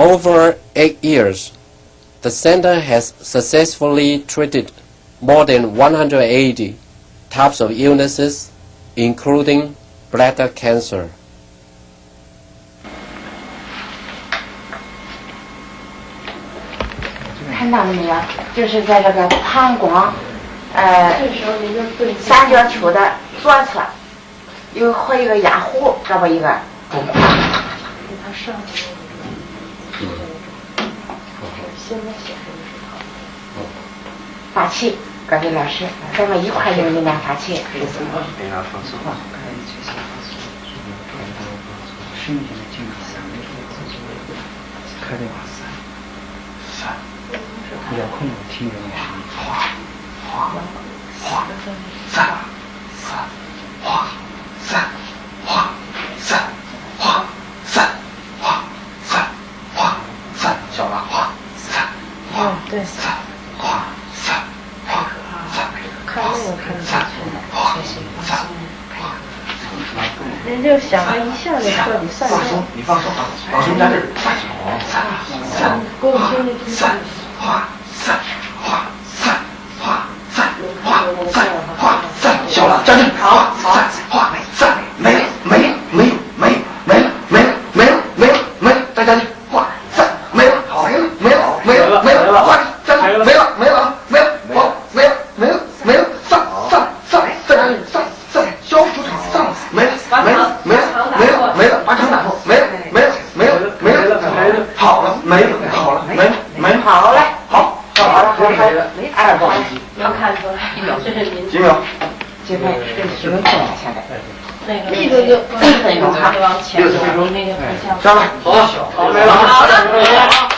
Over eight years, the center has successfully treated more than 180 types of illnesses, including bladder cancer. 看到了没有？就是在这个膀胱，呃，三角球的，有和一个压壶，这么。发气，各位老师，咱们一块用力量发气。开的话三三，遥控听人的声音，哗哗哗，三三哗三哗三哗三哗三哗三，小了哗三哗对三哗三哗三，看那个看得三哗三。人就想他一下就彻底散放松，，你放松啊，老师在这儿，三三三给我听听听。三画三画三画三画三画三，小了，站正，好，三画三，没了，没了，没有，没有，没了，没了，没了，没了，没了，再站正，画三，没了，没了，没了，没了，没了，画站正，没了，没了，没了，好，没了，没了，没了，上上上，再站正，上上，消除场上，没了，没了，没了，没了，没了，把场打破，没了，没了，没了，没了，没了，好了，没了，好了，没了，没了，好嘞，好，好了，好了，二号能看出来，这是您几秒？这边这是有动了，现在。那个力度就那个往前走，那个不像。上来，好，好，没了，好了，没了。